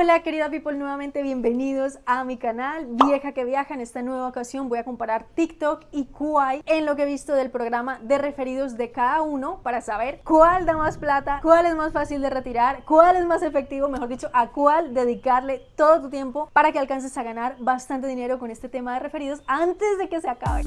Hola querida people, nuevamente bienvenidos a mi canal Vieja que Viaja. En esta nueva ocasión voy a comparar TikTok y Kuai en lo que he visto del programa de referidos de cada uno para saber cuál da más plata, cuál es más fácil de retirar, cuál es más efectivo, mejor dicho, a cuál dedicarle todo tu tiempo para que alcances a ganar bastante dinero con este tema de referidos antes de que se acabe.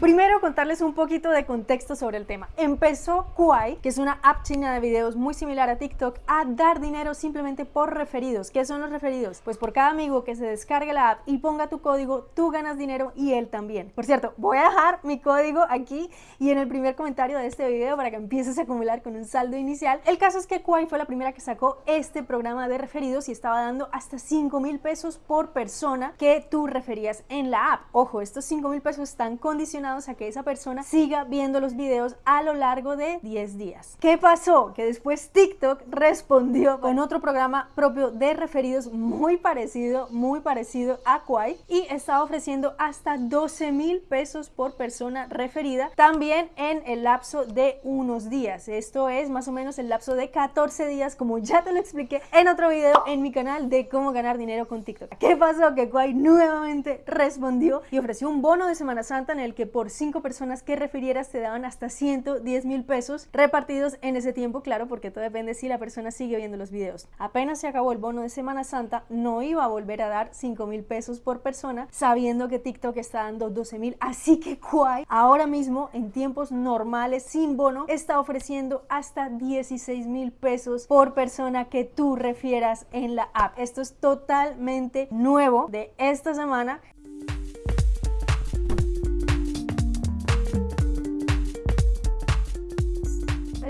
Primero contarles un poquito de contexto sobre el tema. Empezó Kuai, que es una app china de videos muy similar a TikTok, a dar dinero simplemente por referidos. ¿Qué son los referidos? Pues por cada amigo que se descargue la app y ponga tu código, tú ganas dinero y él también. Por cierto, voy a dejar mi código aquí y en el primer comentario de este video para que empieces a acumular con un saldo inicial. El caso es que Kuai fue la primera que sacó este programa de referidos y estaba dando hasta 5 mil pesos por persona que tú referías en la app. Ojo, estos 5 mil pesos están condicionados a que esa persona siga viendo los videos a lo largo de 10 días. ¿Qué pasó? Que después TikTok respondió con otro programa propio de referidos muy parecido, muy parecido a Quai y está ofreciendo hasta 12 mil pesos por persona referida también en el lapso de unos días. Esto es más o menos el lapso de 14 días como ya te lo expliqué en otro video en mi canal de cómo ganar dinero con TikTok. ¿Qué pasó? Que Quai nuevamente respondió y ofreció un bono de Semana Santa en el que por cinco personas que refirieras te daban hasta 110 mil pesos repartidos en ese tiempo, claro, porque todo depende si la persona sigue viendo los videos. Apenas se acabó el bono de Semana Santa, no iba a volver a dar 5 mil pesos por persona, sabiendo que TikTok está dando 12 mil, así que Kwai ahora mismo en tiempos normales sin bono está ofreciendo hasta 16 mil pesos por persona que tú refieras en la app. Esto es totalmente nuevo de esta semana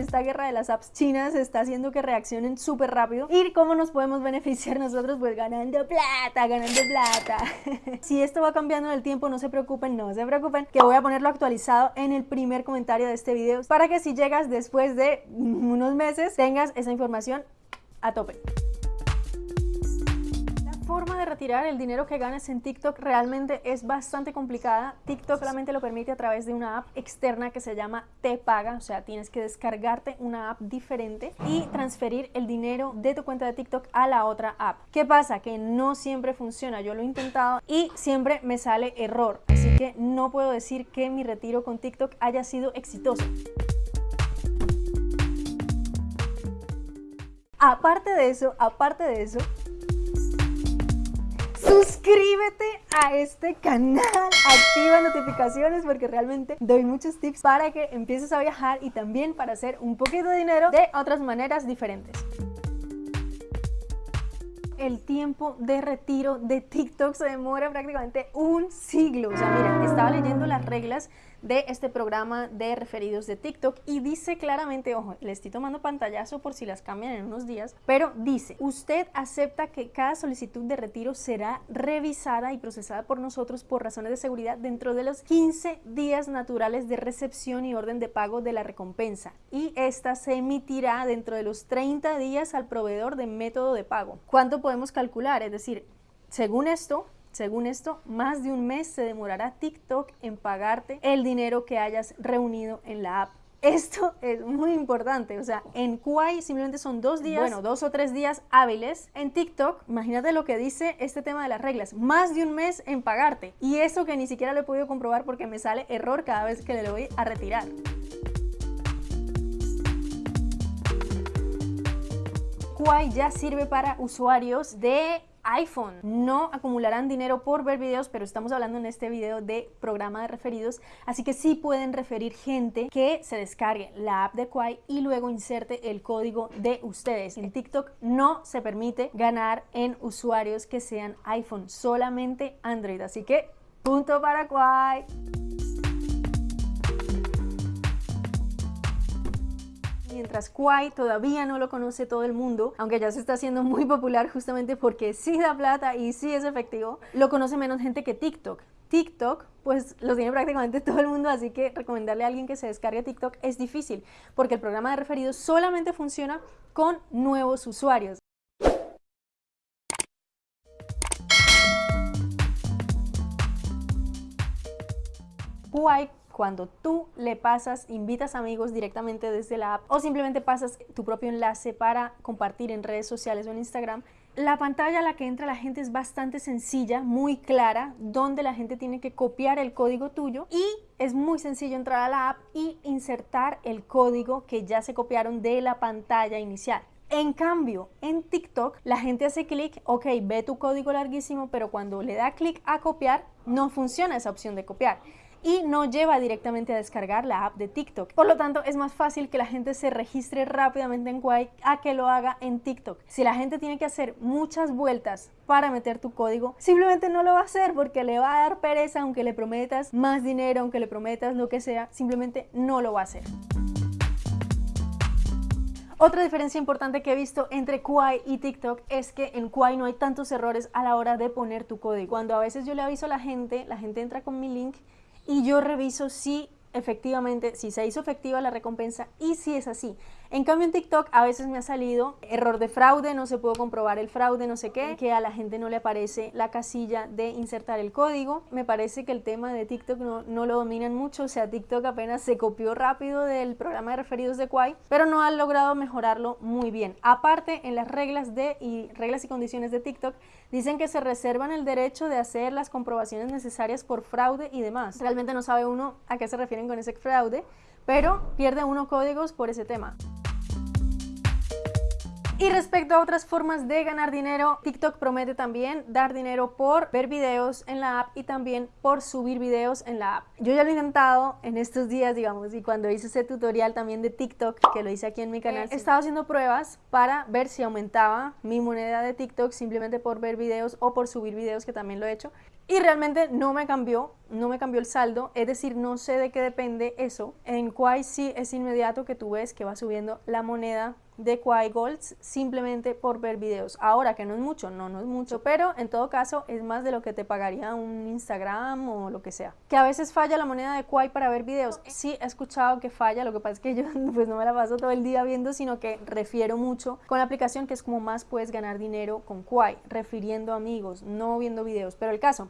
esta guerra de las apps chinas está haciendo que reaccionen súper rápido. ¿Y cómo nos podemos beneficiar nosotros? Pues ganando plata, ganando plata. si esto va cambiando en el tiempo, no se preocupen, no se preocupen, que voy a ponerlo actualizado en el primer comentario de este video para que si llegas después de unos meses tengas esa información a tope forma de retirar el dinero que ganes en TikTok realmente es bastante complicada. TikTok solamente lo permite a través de una app externa que se llama Te Paga, o sea, tienes que descargarte una app diferente y transferir el dinero de tu cuenta de TikTok a la otra app. ¿Qué pasa? Que no siempre funciona. Yo lo he intentado y siempre me sale error. Así que no puedo decir que mi retiro con TikTok haya sido exitoso. Aparte de eso, aparte de eso, suscríbete a este canal, activa notificaciones porque realmente doy muchos tips para que empieces a viajar y también para hacer un poquito de dinero de otras maneras diferentes el tiempo de retiro de TikTok se demora prácticamente un siglo. O sea, miren, estaba leyendo las reglas de este programa de referidos de TikTok y dice claramente, ojo, le estoy tomando pantallazo por si las cambian en unos días, pero dice, usted acepta que cada solicitud de retiro será revisada y procesada por nosotros por razones de seguridad dentro de los 15 días naturales de recepción y orden de pago de la recompensa y esta se emitirá dentro de los 30 días al proveedor de método de pago. ¿Cuánto podemos calcular? Es decir, según esto, según esto, más de un mes se demorará TikTok en pagarte el dinero que hayas reunido en la app. Esto es muy importante, o sea, en Kuai simplemente son dos días, bueno, dos o tres días hábiles. En TikTok, imagínate lo que dice este tema de las reglas, más de un mes en pagarte. Y eso que ni siquiera lo he podido comprobar porque me sale error cada vez que le voy a retirar. Kuai ya sirve para usuarios de iPhone. No acumularán dinero por ver videos, pero estamos hablando en este video de programa de referidos, así que sí pueden referir gente que se descargue la app de Quai y luego inserte el código de ustedes. En TikTok no se permite ganar en usuarios que sean iPhone, solamente Android, así que punto para Quai. Mientras Kwai todavía no lo conoce todo el mundo, aunque ya se está haciendo muy popular justamente porque sí da plata y sí es efectivo, lo conoce menos gente que TikTok. TikTok, pues lo tiene prácticamente todo el mundo, así que recomendarle a alguien que se descargue TikTok es difícil, porque el programa de referidos solamente funciona con nuevos usuarios. Kwai cuando tú le pasas, invitas amigos directamente desde la app o simplemente pasas tu propio enlace para compartir en redes sociales o en Instagram, la pantalla a la que entra la gente es bastante sencilla, muy clara, donde la gente tiene que copiar el código tuyo y es muy sencillo entrar a la app y insertar el código que ya se copiaron de la pantalla inicial. En cambio, en TikTok la gente hace clic, ok, ve tu código larguísimo, pero cuando le da clic a copiar, no funciona esa opción de copiar y no lleva directamente a descargar la app de TikTok. Por lo tanto, es más fácil que la gente se registre rápidamente en Kwai a que lo haga en TikTok. Si la gente tiene que hacer muchas vueltas para meter tu código, simplemente no lo va a hacer porque le va a dar pereza aunque le prometas más dinero, aunque le prometas lo que sea, simplemente no lo va a hacer. Otra diferencia importante que he visto entre Kwai y TikTok es que en Kwai no hay tantos errores a la hora de poner tu código. Cuando a veces yo le aviso a la gente, la gente entra con mi link y yo reviso si efectivamente, si se hizo efectiva la recompensa y si es así. En cambio en TikTok a veces me ha salido error de fraude, no se pudo comprobar el fraude, no sé qué, que a la gente no le aparece la casilla de insertar el código. Me parece que el tema de TikTok no, no lo dominan mucho, o sea, TikTok apenas se copió rápido del programa de referidos de Kwai, pero no han logrado mejorarlo muy bien. Aparte, en las reglas, de, y, reglas y condiciones de TikTok, dicen que se reservan el derecho de hacer las comprobaciones necesarias por fraude y demás. Realmente no sabe uno a qué se refieren con ese fraude, pero pierde uno códigos por ese tema. Y respecto a otras formas de ganar dinero, TikTok promete también dar dinero por ver videos en la app y también por subir videos en la app. Yo ya lo he intentado en estos días, digamos, y cuando hice ese tutorial también de TikTok, que lo hice aquí en mi canal, he estado haciendo pruebas para ver si aumentaba mi moneda de TikTok simplemente por ver videos o por subir videos, que también lo he hecho. Y realmente no me cambió, no me cambió el saldo, es decir, no sé de qué depende eso. En Quai sí es inmediato que tú ves que va subiendo la moneda de Quai Golds simplemente por ver videos. Ahora que no es mucho, no, no es mucho, pero en todo caso es más de lo que te pagaría un Instagram o lo que sea. Que a veces falla la moneda de Quai para ver videos. Sí, he escuchado que falla, lo que pasa es que yo pues no me la paso todo el día viendo, sino que refiero mucho con la aplicación que es como más puedes ganar dinero con Quai, refiriendo amigos, no viendo videos. Pero el caso,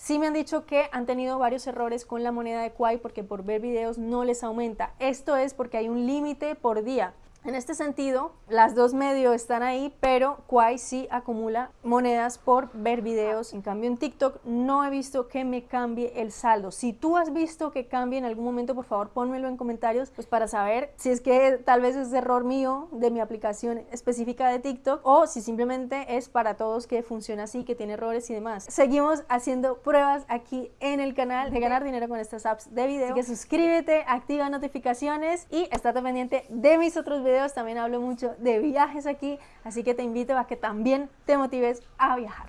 Sí me han dicho que han tenido varios errores con la moneda de Quai porque por ver videos no les aumenta. Esto es porque hay un límite por día. En este sentido, las dos medios están ahí, pero Kwai sí acumula monedas por ver videos. En cambio, en TikTok no he visto que me cambie el saldo. Si tú has visto que cambie en algún momento, por favor, pónmelo en comentarios pues para saber si es que tal vez es error mío de mi aplicación específica de TikTok o si simplemente es para todos que funciona así, que tiene errores y demás. Seguimos haciendo pruebas aquí en el canal de ganar dinero con estas apps de video. Así que suscríbete, activa notificaciones y estate pendiente de mis otros también hablo mucho de viajes aquí, así que te invito a que también te motives a viajar.